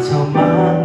草满。